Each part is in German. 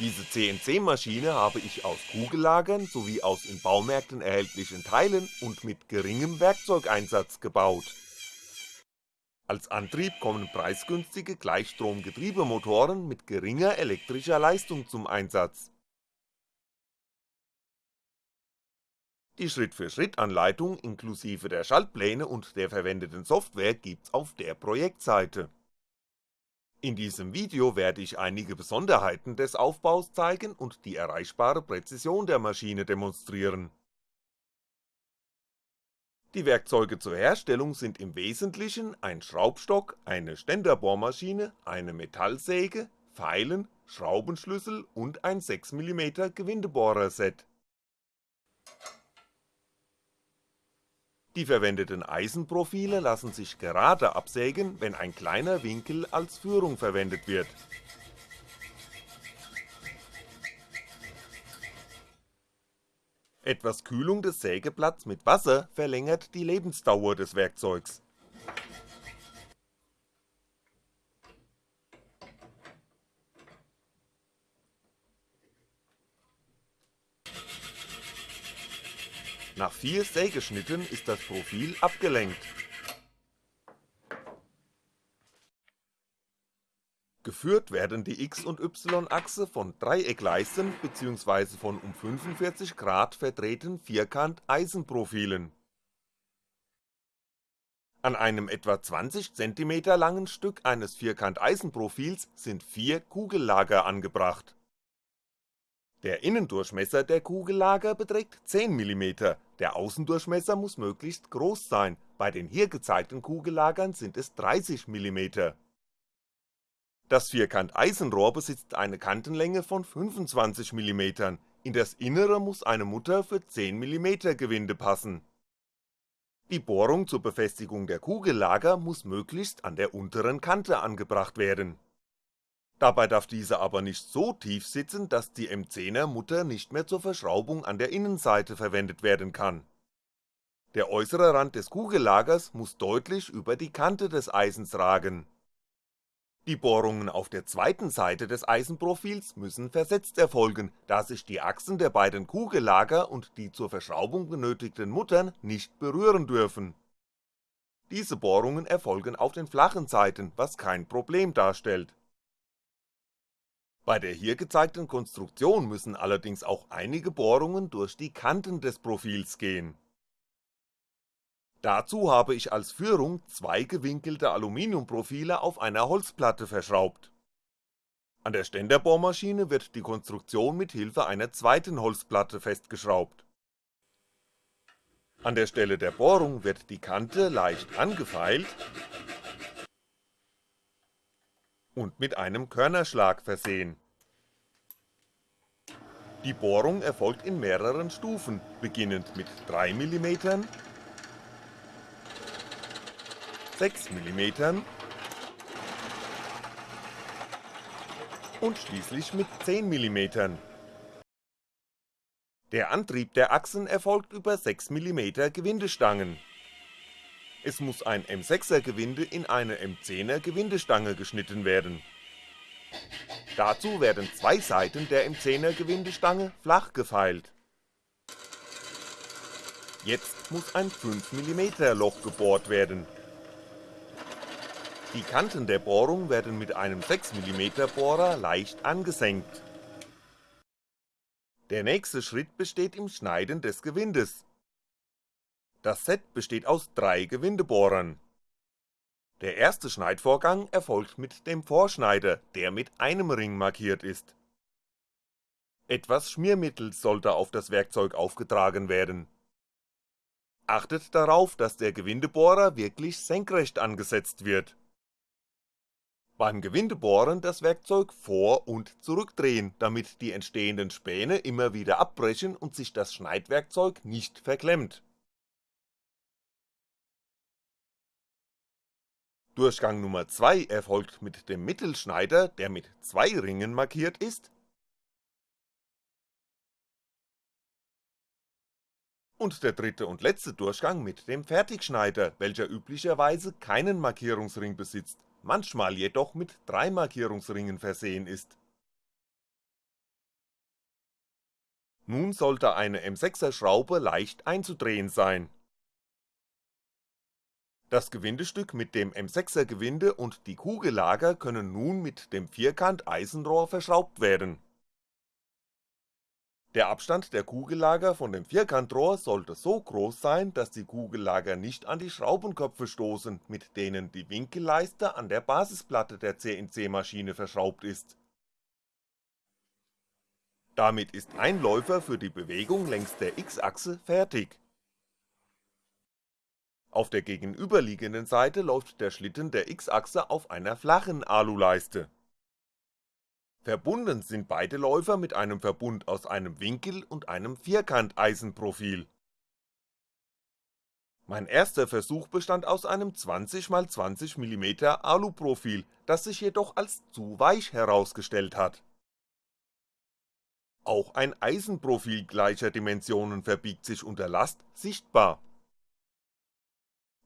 Diese CNC-Maschine habe ich aus Kugellagern sowie aus in Baumärkten erhältlichen Teilen und mit geringem Werkzeugeinsatz gebaut. Als Antrieb kommen preisgünstige Gleichstrom-Getriebemotoren mit geringer elektrischer Leistung zum Einsatz. Die Schritt-für-Schritt-Anleitung inklusive der Schaltpläne und der verwendeten Software gibt's auf der Projektseite in diesem Video werde ich einige Besonderheiten des Aufbaus zeigen und die erreichbare Präzision der Maschine demonstrieren. Die Werkzeuge zur Herstellung sind im Wesentlichen ein Schraubstock, eine Ständerbohrmaschine, eine Metallsäge, Feilen, Schraubenschlüssel und ein 6mm Gewindebohrerset Die verwendeten Eisenprofile lassen sich gerade absägen, wenn ein kleiner Winkel als Führung verwendet wird. Etwas Kühlung des Sägeblatts mit Wasser verlängert die Lebensdauer des Werkzeugs Nach vier Sägeschnitten ist das Profil abgelenkt. Geführt werden die X- und Y-Achse von Dreieckleisten bzw. von um 45 Grad verdrehten Vierkant-Eisenprofilen. An einem etwa 20 cm langen Stück eines Vierkant-Eisenprofils sind vier Kugellager angebracht der Innendurchmesser der Kugellager beträgt 10mm, der Außendurchmesser muss möglichst groß sein, bei den hier gezeigten Kugellagern sind es 30mm. Das Vierkant-Eisenrohr besitzt eine Kantenlänge von 25mm, in das Innere muss eine Mutter für 10mm Gewinde passen. Die Bohrung zur Befestigung der Kugellager muss möglichst an der unteren Kante angebracht werden Dabei darf diese aber nicht so tief sitzen, dass die M10er Mutter nicht mehr zur Verschraubung an der Innenseite verwendet werden kann. Der äußere Rand des Kugellagers muss deutlich über die Kante des Eisens ragen. Die Bohrungen auf der zweiten Seite des Eisenprofils müssen versetzt erfolgen, da sich die Achsen der beiden Kugellager und die zur Verschraubung benötigten Muttern nicht berühren dürfen. Diese Bohrungen erfolgen auf den flachen Seiten, was kein Problem darstellt bei der hier gezeigten Konstruktion müssen allerdings auch einige Bohrungen durch die Kanten des Profils gehen. Dazu habe ich als Führung zwei gewinkelte Aluminiumprofile auf einer Holzplatte verschraubt. An der Ständerbohrmaschine wird die Konstruktion mit Hilfe einer zweiten Holzplatte festgeschraubt. An der Stelle der Bohrung wird die Kante leicht angefeilt und mit einem Körnerschlag versehen. Die Bohrung erfolgt in mehreren Stufen, beginnend mit 3mm, 6mm und schließlich mit 10mm. Der Antrieb der Achsen erfolgt über 6mm Gewindestangen es muss ein M6er Gewinde in eine M10er Gewindestange geschnitten werden. Dazu werden zwei Seiten der M10er Gewindestange flach gefeilt. Jetzt muss ein 5mm Loch gebohrt werden. Die Kanten der Bohrung werden mit einem 6mm Bohrer leicht angesenkt. Der nächste Schritt besteht im Schneiden des Gewindes das Set besteht aus drei Gewindebohrern. Der erste Schneidvorgang erfolgt mit dem Vorschneider, der mit einem Ring markiert ist. Etwas Schmiermittel sollte auf das Werkzeug aufgetragen werden. Achtet darauf, dass der Gewindebohrer wirklich senkrecht angesetzt wird. Beim Gewindebohren das Werkzeug vor- und zurückdrehen, damit die entstehenden Späne immer wieder abbrechen und sich das Schneidwerkzeug nicht verklemmt Durchgang Nummer 2 erfolgt mit dem Mittelschneider, der mit zwei Ringen markiert ist, und der dritte und letzte Durchgang mit dem Fertigschneider, welcher üblicherweise keinen Markierungsring besitzt, manchmal jedoch mit drei Markierungsringen versehen ist Nun sollte eine M6er Schraube leicht einzudrehen sein. Das Gewindestück mit dem M6er Gewinde und die Kugellager können nun mit dem Vierkant-Eisenrohr verschraubt werden. Der Abstand der Kugellager von dem Vierkantrohr sollte so groß sein, dass die Kugellager nicht an die Schraubenköpfe stoßen, mit denen die Winkelleiste an der Basisplatte der CNC-Maschine verschraubt ist. Damit ist ein Läufer für die Bewegung längs der X-Achse fertig. Auf der gegenüberliegenden Seite läuft der Schlitten der X-Achse auf einer flachen Aluleiste Verbunden sind beide Läufer mit einem Verbund aus einem Winkel und einem Vierkanteisenprofil. Mein erster Versuch bestand aus einem 20x20mm Aluprofil, das sich jedoch als zu weich herausgestellt hat. Auch ein Eisenprofil gleicher Dimensionen verbiegt sich unter Last sichtbar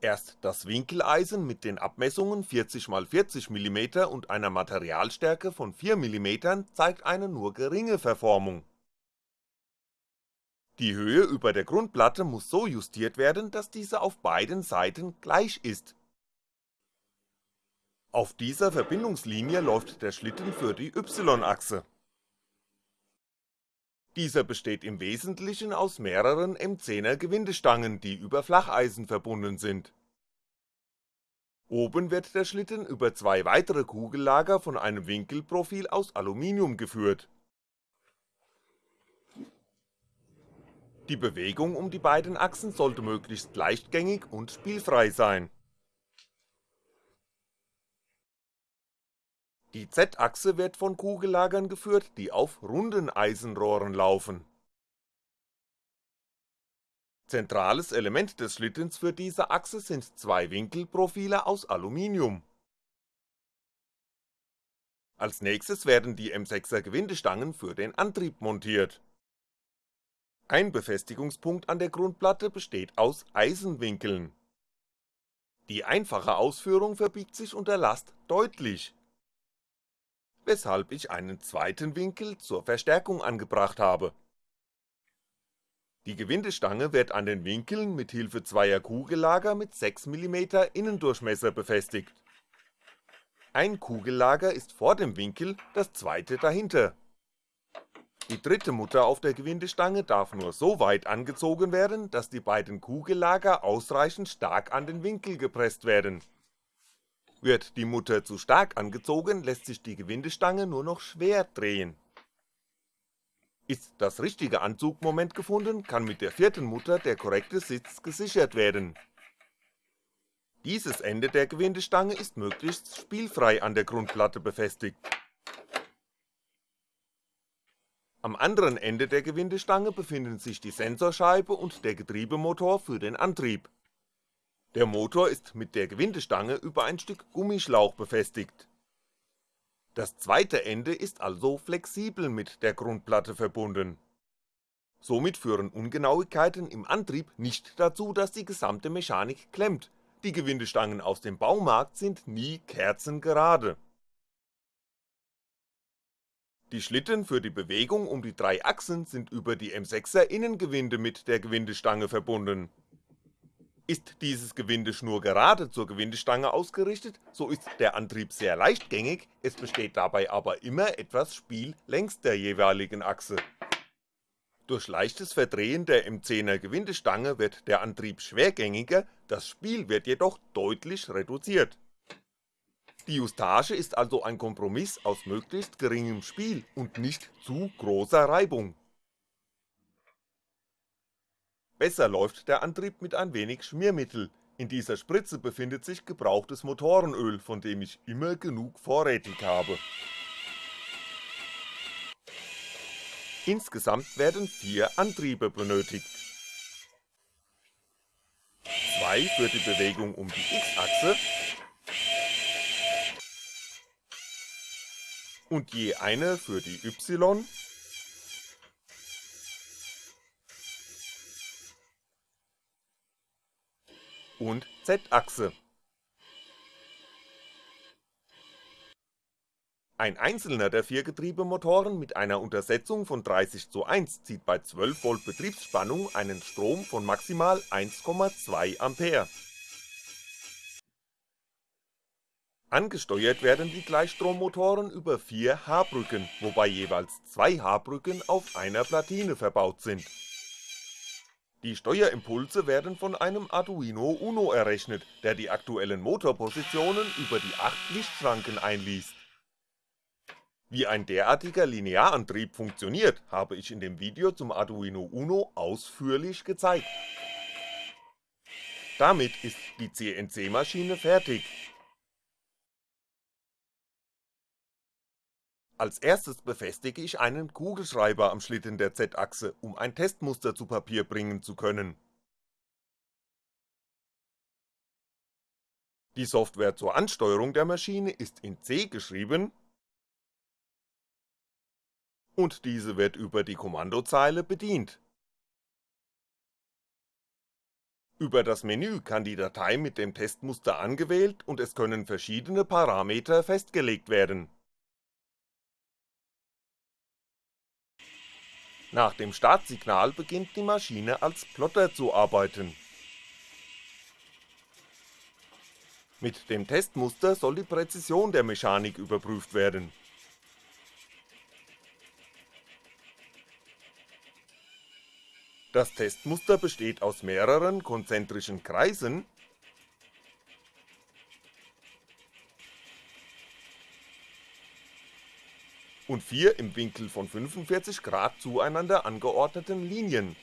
Erst das Winkeleisen mit den Abmessungen 40x40mm und einer Materialstärke von 4mm zeigt eine nur geringe Verformung. Die Höhe über der Grundplatte muss so justiert werden, dass diese auf beiden Seiten gleich ist. Auf dieser Verbindungslinie läuft der Schlitten für die Y-Achse dieser besteht im Wesentlichen aus mehreren M10er Gewindestangen, die über Flacheisen verbunden sind. Oben wird der Schlitten über zwei weitere Kugellager von einem Winkelprofil aus Aluminium geführt. Die Bewegung um die beiden Achsen sollte möglichst leichtgängig und spielfrei sein Die Z-Achse wird von Kugellagern geführt, die auf runden Eisenrohren laufen. Zentrales Element des Schlittens für diese Achse sind zwei Winkelprofile aus Aluminium. Als nächstes werden die M6er Gewindestangen für den Antrieb montiert. Ein Befestigungspunkt an der Grundplatte besteht aus Eisenwinkeln. Die einfache Ausführung verbiegt sich unter Last deutlich weshalb ich einen zweiten Winkel zur Verstärkung angebracht habe. Die Gewindestange wird an den Winkeln mit Hilfe zweier Kugellager mit 6mm Innendurchmesser befestigt. Ein Kugellager ist vor dem Winkel, das zweite dahinter. Die dritte Mutter auf der Gewindestange darf nur so weit angezogen werden, dass die beiden Kugellager ausreichend stark an den Winkel gepresst werden wird die Mutter zu stark angezogen, lässt sich die Gewindestange nur noch schwer drehen. Ist das richtige Anzugmoment gefunden, kann mit der vierten Mutter der korrekte Sitz gesichert werden. Dieses Ende der Gewindestange ist möglichst spielfrei an der Grundplatte befestigt. Am anderen Ende der Gewindestange befinden sich die Sensorscheibe und der Getriebemotor für den Antrieb der Motor ist mit der Gewindestange über ein Stück Gummischlauch befestigt. Das zweite Ende ist also flexibel mit der Grundplatte verbunden. Somit führen Ungenauigkeiten im Antrieb nicht dazu, dass die gesamte Mechanik klemmt, die Gewindestangen aus dem Baumarkt sind nie kerzengerade. Die Schlitten für die Bewegung um die drei Achsen sind über die M6er Innengewinde mit der Gewindestange verbunden ist dieses Gewinde schnurgerade zur Gewindestange ausgerichtet, so ist der Antrieb sehr leichtgängig, es besteht dabei aber immer etwas Spiel längs der jeweiligen Achse. Durch leichtes Verdrehen der M10er Gewindestange wird der Antrieb schwergängiger, das Spiel wird jedoch deutlich reduziert. Die Justage ist also ein Kompromiss aus möglichst geringem Spiel und nicht zu großer Reibung Besser läuft der Antrieb mit ein wenig Schmiermittel, in dieser Spritze befindet sich gebrauchtes Motorenöl, von dem ich immer genug vorrätig habe. Insgesamt werden vier Antriebe benötigt. Zwei für die Bewegung um die X-Achse und je eine für die Y- und Z-Achse. Ein einzelner der vier Getriebemotoren mit einer Untersetzung von 30 zu 1 zieht bei 12V Betriebsspannung einen Strom von maximal 1,2A. Angesteuert werden die Gleichstrommotoren über vier H-Brücken, wobei jeweils zwei H-Brücken auf einer Platine verbaut sind. Die Steuerimpulse werden von einem Arduino Uno errechnet, der die aktuellen Motorpositionen über die 8 Lichtschranken einliest wie ein derartiger Linearantrieb funktioniert, habe ich in dem Video zum Arduino Uno ausführlich gezeigt. Damit ist die CNC-Maschine fertig. Als erstes befestige ich einen Kugelschreiber am Schlitten der Z-Achse, um ein Testmuster zu Papier bringen zu können. Die Software zur Ansteuerung der Maschine ist in C geschrieben und diese wird über die Kommandozeile bedient. Über das Menü kann die Datei mit dem Testmuster angewählt und es können verschiedene Parameter festgelegt werden. Nach dem Startsignal beginnt die Maschine als Plotter zu arbeiten. Mit dem Testmuster soll die Präzision der Mechanik überprüft werden Das Testmuster besteht aus mehreren konzentrischen Kreisen und vier im Winkel von 45 Grad zueinander angeordneten Linien.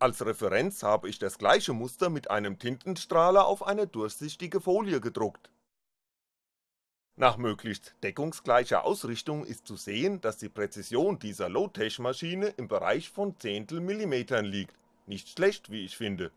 Als Referenz habe ich das gleiche Muster mit einem Tintenstrahler auf eine durchsichtige Folie gedruckt nach möglichst deckungsgleicher Ausrichtung ist zu sehen, dass die Präzision dieser Low-Tech-Maschine im Bereich von Zehntelmillimetern liegt, nicht schlecht wie ich finde.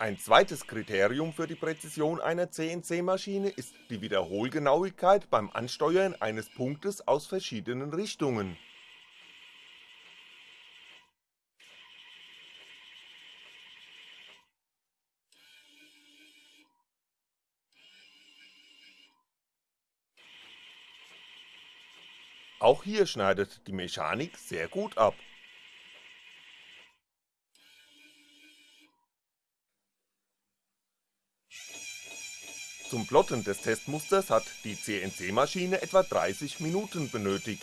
Ein zweites Kriterium für die Präzision einer CNC-Maschine ist die Wiederholgenauigkeit beim Ansteuern eines Punktes aus verschiedenen Richtungen Auch hier schneidet die Mechanik sehr gut ab. Zum Plotten des Testmusters hat die CNC-Maschine etwa 30 Minuten benötigt.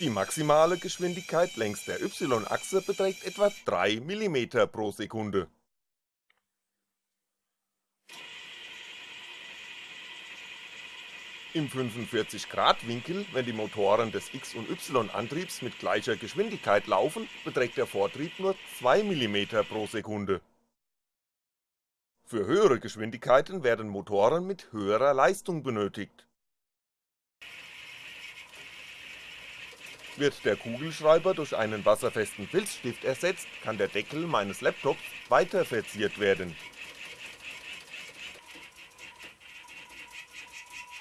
Die maximale Geschwindigkeit längs der Y-Achse beträgt etwa 3mm pro Sekunde Im 45°-Winkel, wenn die Motoren des X- und Y-Antriebs mit gleicher Geschwindigkeit laufen, beträgt der Vortrieb nur 2mm pro Sekunde. Für höhere Geschwindigkeiten werden Motoren mit höherer Leistung benötigt. Wird der Kugelschreiber durch einen wasserfesten Filzstift ersetzt, kann der Deckel meines Laptops weiter verziert werden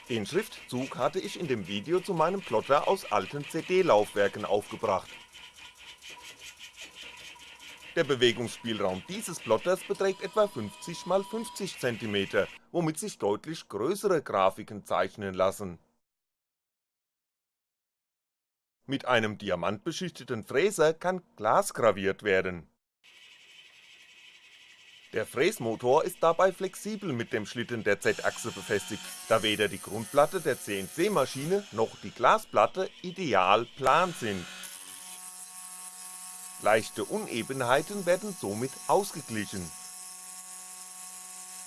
Den Schriftzug hatte ich in dem Video zu meinem Plotter aus alten CD-Laufwerken aufgebracht. Der Bewegungsspielraum dieses Plotters beträgt etwa 50x50cm, womit sich deutlich größere Grafiken zeichnen lassen. Mit einem diamantbeschichteten Fräser kann Glas graviert werden der Fräsmotor ist dabei flexibel mit dem Schlitten der Z-Achse befestigt, da weder die Grundplatte der CNC-Maschine noch die Glasplatte ideal plan sind. Leichte Unebenheiten werden somit ausgeglichen.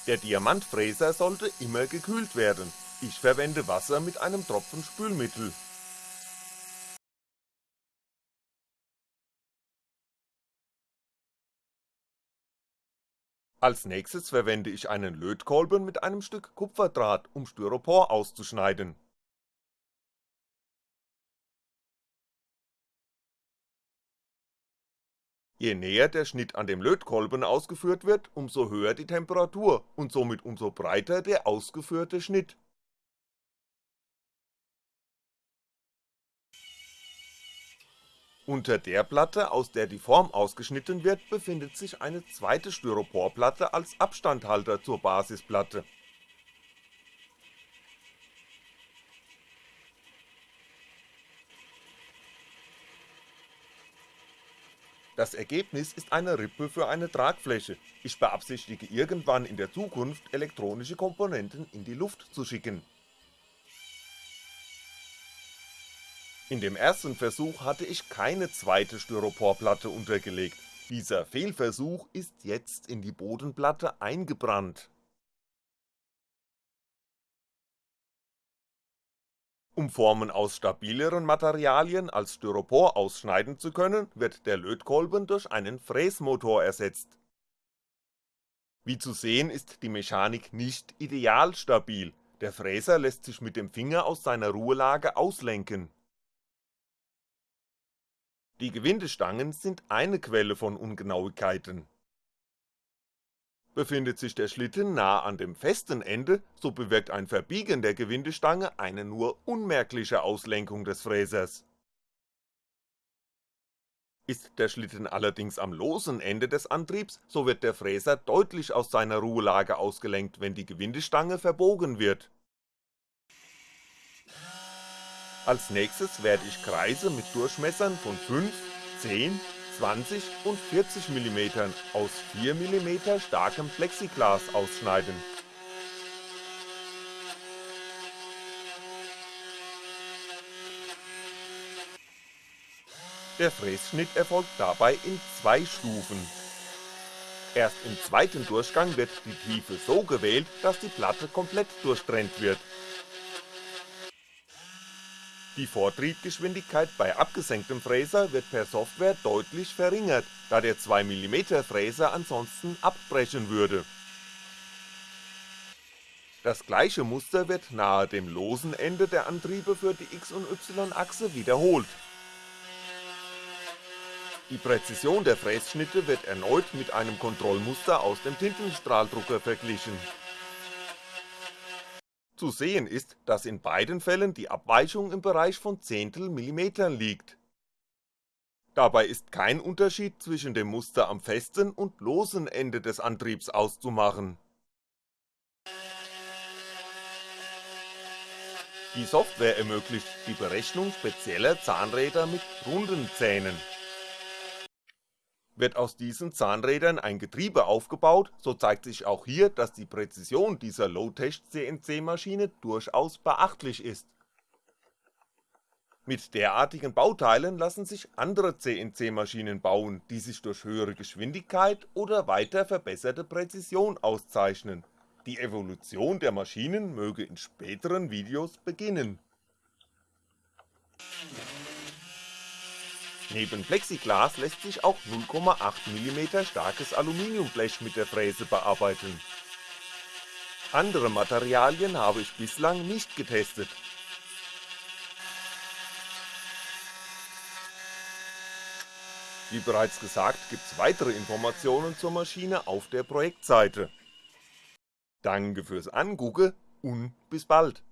Der Diamantfräser sollte immer gekühlt werden, ich verwende Wasser mit einem Tropfen Spülmittel Als nächstes verwende ich einen Lötkolben mit einem Stück Kupferdraht, um Styropor auszuschneiden. Je näher der Schnitt an dem Lötkolben ausgeführt wird, umso höher die Temperatur und somit umso breiter der ausgeführte Schnitt Unter der Platte, aus der die Form ausgeschnitten wird, befindet sich eine zweite Styroporplatte als Abstandhalter zur Basisplatte. Das Ergebnis ist eine Rippe für eine Tragfläche, ich beabsichtige irgendwann in der Zukunft elektronische Komponenten in die Luft zu schicken. In dem ersten Versuch hatte ich keine zweite Styroporplatte untergelegt, dieser Fehlversuch ist jetzt in die Bodenplatte eingebrannt. Um Formen aus stabileren Materialien als Styropor ausschneiden zu können, wird der Lötkolben durch einen Fräsmotor ersetzt. Wie zu sehen ist die Mechanik nicht ideal stabil, der Fräser lässt sich mit dem Finger aus seiner Ruhelage auslenken die Gewindestangen sind eine Quelle von Ungenauigkeiten. Befindet sich der Schlitten nah an dem festen Ende, so bewirkt ein Verbiegen der Gewindestange eine nur unmerkliche Auslenkung des Fräsers. Ist der Schlitten allerdings am losen Ende des Antriebs, so wird der Fräser deutlich aus seiner Ruhelage ausgelenkt, wenn die Gewindestange verbogen wird als nächstes werde ich Kreise mit Durchmessern von 5, 10, 20 und 40mm aus 4mm starkem Plexiglas ausschneiden. Der Frässchnitt erfolgt dabei in zwei Stufen. Erst im zweiten Durchgang wird die Tiefe so gewählt, dass die Platte komplett durchtrennt wird die Vortriebgeschwindigkeit bei abgesenktem Fräser wird per Software deutlich verringert, da der 2mm Fräser ansonsten abbrechen würde. Das gleiche Muster wird nahe dem losen Ende der Antriebe für die X- und Y-Achse wiederholt. Die Präzision der Frässchnitte wird erneut mit einem Kontrollmuster aus dem Tintenstrahldrucker verglichen zu sehen ist, dass in beiden Fällen die Abweichung im Bereich von Zehntelmillimetern liegt. Dabei ist kein Unterschied zwischen dem Muster am festen und losen Ende des Antriebs auszumachen. Die Software ermöglicht die Berechnung spezieller Zahnräder mit runden Zähnen wird aus diesen Zahnrädern ein Getriebe aufgebaut, so zeigt sich auch hier, dass die Präzision dieser Low-Tech-CNC-Maschine durchaus beachtlich ist. Mit derartigen Bauteilen lassen sich andere CNC-Maschinen bauen, die sich durch höhere Geschwindigkeit oder weiter verbesserte Präzision auszeichnen, die Evolution der Maschinen möge in späteren Videos beginnen Neben Plexiglas lässt sich auch 0,8mm starkes Aluminiumblech mit der Fräse bearbeiten. Andere Materialien habe ich bislang nicht getestet. Wie bereits gesagt gibt's weitere Informationen zur Maschine auf der Projektseite. Danke fürs Angucken und bis bald.